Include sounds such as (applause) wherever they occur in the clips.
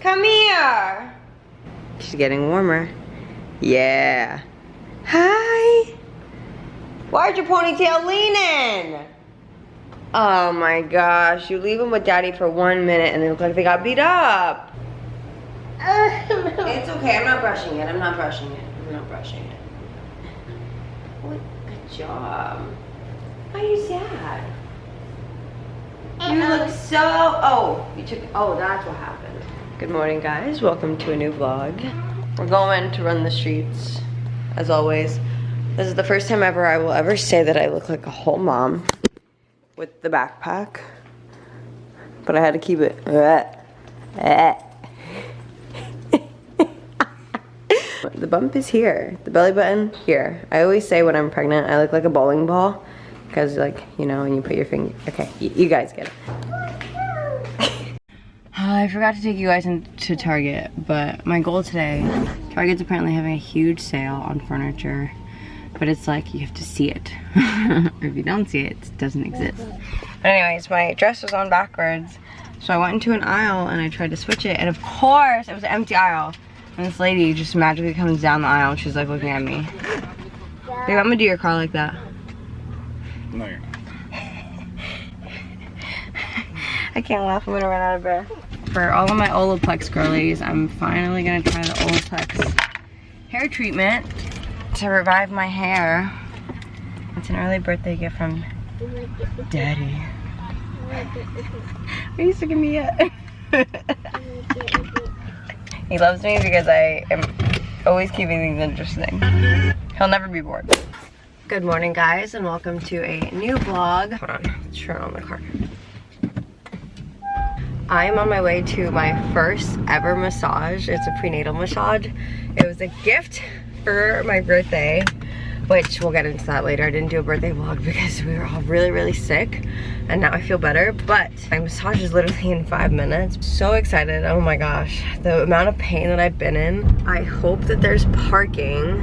Come here. She's getting warmer. Yeah. Hi. Why'd your ponytail leaning? Oh my gosh, you leave them with daddy for one minute and they look like they got beat up. (laughs) It's okay, I'm not brushing it, I'm not brushing it, I'm not brushing it. What, good job. Why are you sad? You look so, oh, you took, oh, that's what happened. Good morning guys, welcome to a new vlog. We're going to run the streets, as always. This is the first time ever I will ever say that I look like a whole mom with the backpack. But I had to keep it. (laughs) the bump is here. The belly button, here. I always say when I'm pregnant, I look like a bowling ball. Because like, you know, when you put your finger, okay, you guys get it. Oh, I forgot to take you guys into Target, but my goal today, Target's apparently having a huge sale on furniture, but it's like you have to see it. or (laughs) if you don't see it, it doesn't exist. But anyways, my dress was on backwards, so I went into an aisle and I tried to switch it, and of course, it was an empty aisle. And this lady just magically comes down the aisle and she's like looking at me. Babe, I'm gonna do your car like that. No, you're not. (laughs) I can't laugh, I'm gonna run out of breath. For all of my Olaplex girlies, I'm finally gonna try the Olaplex hair treatment to revive my hair. It's an early birthday gift from Daddy. Are you sick of me yet? (laughs) he loves me because I am always keeping things interesting. He'll never be bored. Good morning guys and welcome to a new vlog. Hold on, turn on the car. I am on my way to my first ever massage. It's a prenatal massage. It was a gift for my birthday, which we'll get into that later. I didn't do a birthday vlog (laughs) because we were all really, really sick and now I feel better, but my massage is literally in five minutes. So excited, oh my gosh. The amount of pain that I've been in. I hope that there's parking.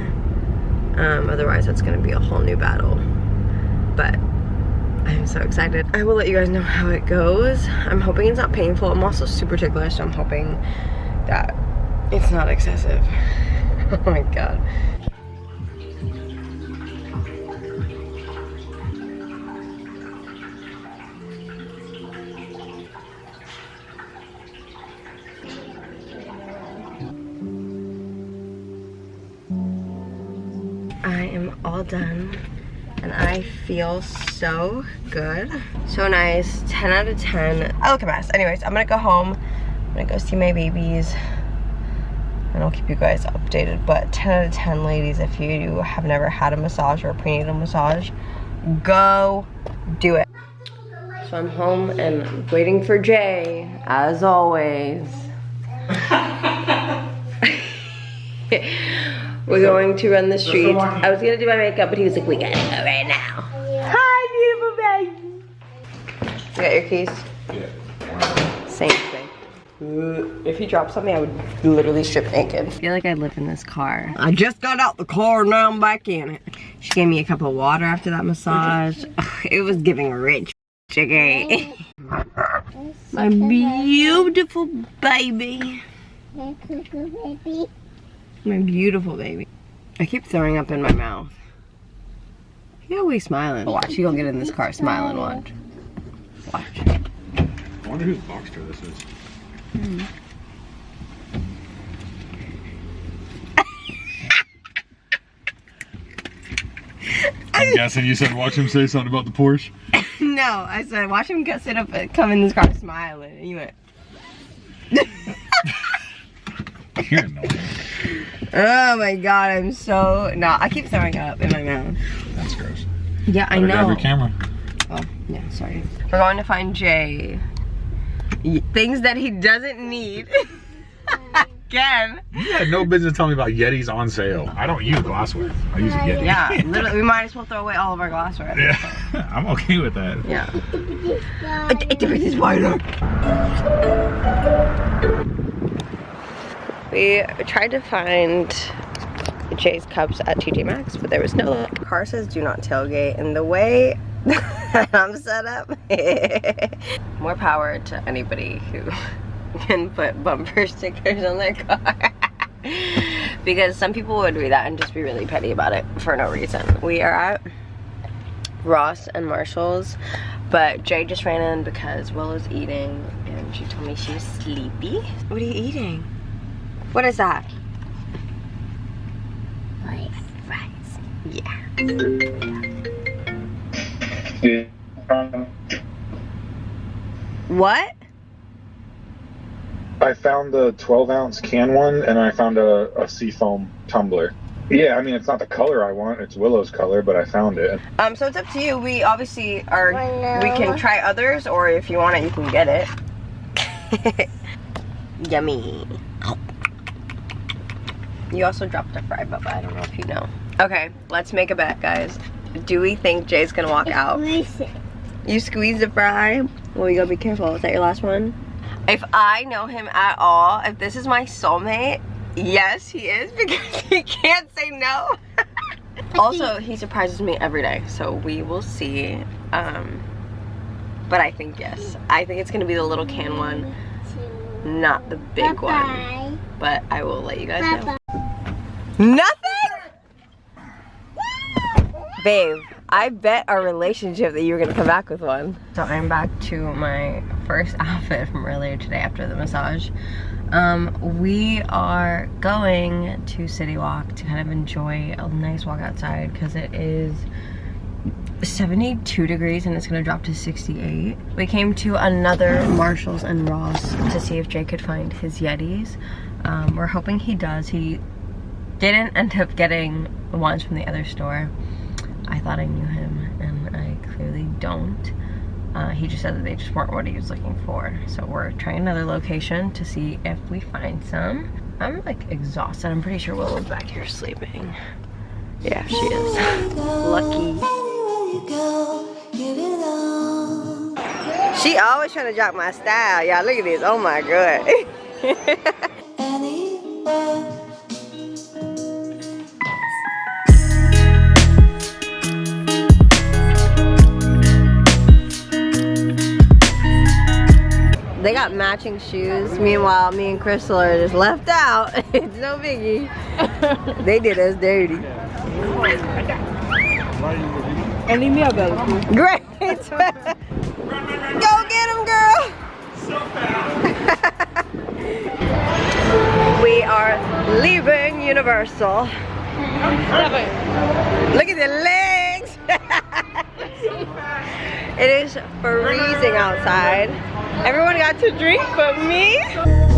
Um, otherwise that's gonna be a whole new battle. But so excited. I will let you guys know how it goes. I'm hoping it's not painful. I'm also super ticklish, so I'm hoping that it's not excessive. (laughs) oh my god. I am all done and I feel so good. So nice, 10 out of 10. I look a mess. Anyways, I'm gonna go home. I'm gonna go see my babies and I'll keep you guys updated. But 10 out of 10 ladies, if you have never had a massage or a prenatal massage, go do it. So I'm home and waiting for Jay, as always. (laughs) We're going to run the street. I was gonna do my makeup, but he was like, we gotta go right now. Hi, beautiful baby. You got your keys? Yeah. Same thing. If he dropped something, I would literally strip naked. I feel like I live in this car. I just got out the car, and now I'm back in it. She gave me a cup of water after that massage. It was giving rich. Okay. (laughs) My beautiful baby. My beautiful baby. I keep throwing up in my mouth. You always smiling. Watch, you gonna get in this car smiling, watch. Watch. I wonder whose Boxster this is. Hmm. (laughs) I'm guessing you said watch him say something about the Porsche. (laughs) no, I said watch him get sit up and come in this car smiling. And you went, (laughs) You're annoying. oh my god, I'm so, no, I keep throwing up in my mouth. That's gross. Yeah, I know. grab your camera. Oh, yeah, sorry. We're going to find Jay. Things that he doesn't need. (laughs) Again. You had no business telling me about Yetis on sale. I don't use glassware. I use a Yeti. Yeah, (laughs) literally, we might as well throw away all of our glassware. Yeah, (laughs) I'm okay with that. Yeah. It is wider. We tried to find Jay's cups at TJ Maxx, but there was no luck. Car says do not tailgate, and the way (laughs) I'm set up, (laughs) more power to anybody who (laughs) can put bumper stickers on their car. because some people would read that and just be really petty about it for no reason. We are at Ross and Marshalls, but Jay just ran in because Will Willow's eating and she told me she was sleepy. What are you eating? What is that? Like, Fries. Yeah. What? I found the 12 ounce can one and I found a, a seafoam tumbler. Yeah, I mean, it's not the color I want, it's Willow's color, but I found it. Um, so it's up to you. We obviously are, Willow. we can try others, or if you want it, you can get it. (laughs) Yummy. You also dropped a fry, but I don't know if you know. Okay, let's make a bet, guys. Do we think Jay's gonna walk out? You squeeze the fry. Well, you gotta be careful. Is that your last one? If I know him at all, if this is my soulmate, yes, he is (laughs) because he can't say no. (laughs) also, he surprises me every day, so we will see. Um, but I think yes. I think it's gonna be the little can one, not the big one. Bye-bye. But I will let you guys know. Nothing? Babe, I bet our relationship that you were gonna come back with one. So I'm back to my first (laughs) outfit from earlier today after the massage. Um, we are going to City Walk to kind of enjoy a nice walk outside because it is 72 degrees and it's gonna drop to 68. We came to another Marshalls and Ross to see if Jay could find his Yetis. Um, we're hoping he does. He didn't end up getting the ones from the other store. I thought I knew him and I clearly don't. Uh, he just said that they just weren't what he was looking for. So we're trying another location to see if we find some. I'm like exhausted. I'm pretty sure Willow's back here sleeping. Yeah, she is. (laughs) Lucky. She always trying to drop my style. Y'all look at this. Oh my god. (laughs) got matching shoes. Meanwhile, me and Crystal are just left out. (laughs) it's no biggie. (laughs) they did us dirty. And leave me a bill. Great. (laughs) Go get him, girl. we are leaving Universal. Look at the legs. it is freezing outside. Everyone got to drink but me.